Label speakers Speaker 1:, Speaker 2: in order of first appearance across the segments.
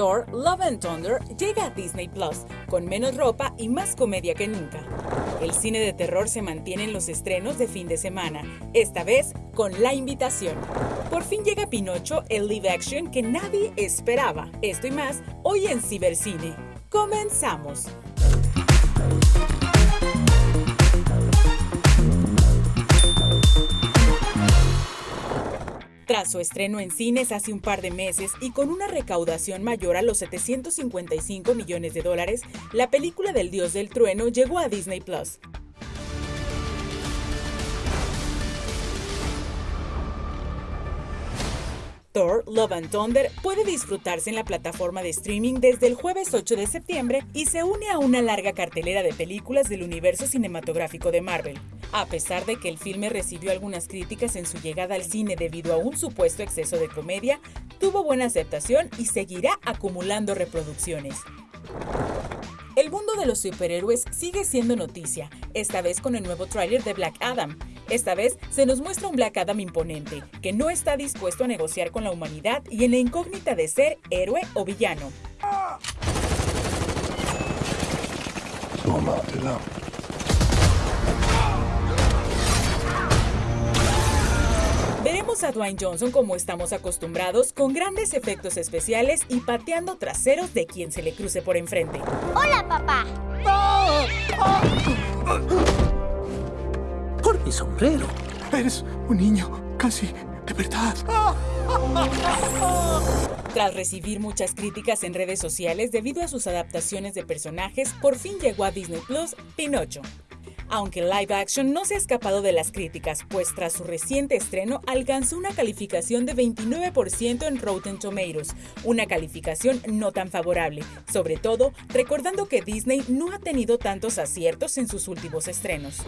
Speaker 1: Love and Thunder llega a Disney Plus, con menos ropa y más comedia que nunca. El cine de terror se mantiene en los estrenos de fin de semana, esta vez con La Invitación. Por fin llega Pinocho, el live action que nadie esperaba. Esto y más hoy en Cibercine. Comenzamos. Tras su estreno en cines hace un par de meses y con una recaudación mayor a los 755 millones de dólares, la película del Dios del Trueno llegó a Disney Plus. Thor Love and Thunder puede disfrutarse en la plataforma de streaming desde el jueves 8 de septiembre y se une a una larga cartelera de películas del universo cinematográfico de Marvel. A pesar de que el filme recibió algunas críticas en su llegada al cine debido a un supuesto exceso de comedia, tuvo buena aceptación y seguirá acumulando reproducciones. El mundo de los superhéroes sigue siendo noticia, esta vez con el nuevo tráiler de Black Adam, esta vez se nos muestra un Black Adam imponente, que no está dispuesto a negociar con la humanidad y en la incógnita de ser héroe o villano. A Dwayne Johnson como estamos acostumbrados, con grandes efectos especiales y pateando traseros de quien se le cruce por enfrente.
Speaker 2: ¡Hola, papá!
Speaker 3: mi sombrero.
Speaker 4: Eres un niño casi de verdad.
Speaker 1: Tras recibir muchas críticas en redes sociales debido a sus adaptaciones de personajes, por fin llegó a Disney Plus Pinocho aunque live action no se ha escapado de las críticas, pues tras su reciente estreno alcanzó una calificación de 29% en Rotten Tomatoes, una calificación no tan favorable, sobre todo recordando que Disney no ha tenido tantos aciertos en sus últimos estrenos.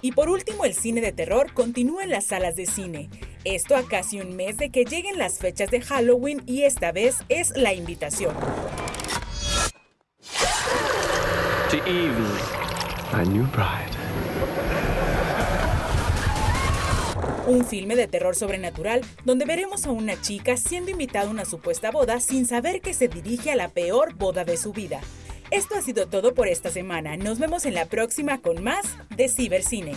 Speaker 1: Y por último, el cine de terror continúa en las salas de cine. Esto a casi un mes de que lleguen las fechas de Halloween y esta vez es la invitación. Un filme de terror sobrenatural donde veremos a una chica siendo invitada a una supuesta boda sin saber que se dirige a la peor boda de su vida. Esto ha sido todo por esta semana. Nos vemos en la próxima con más de Cibercine.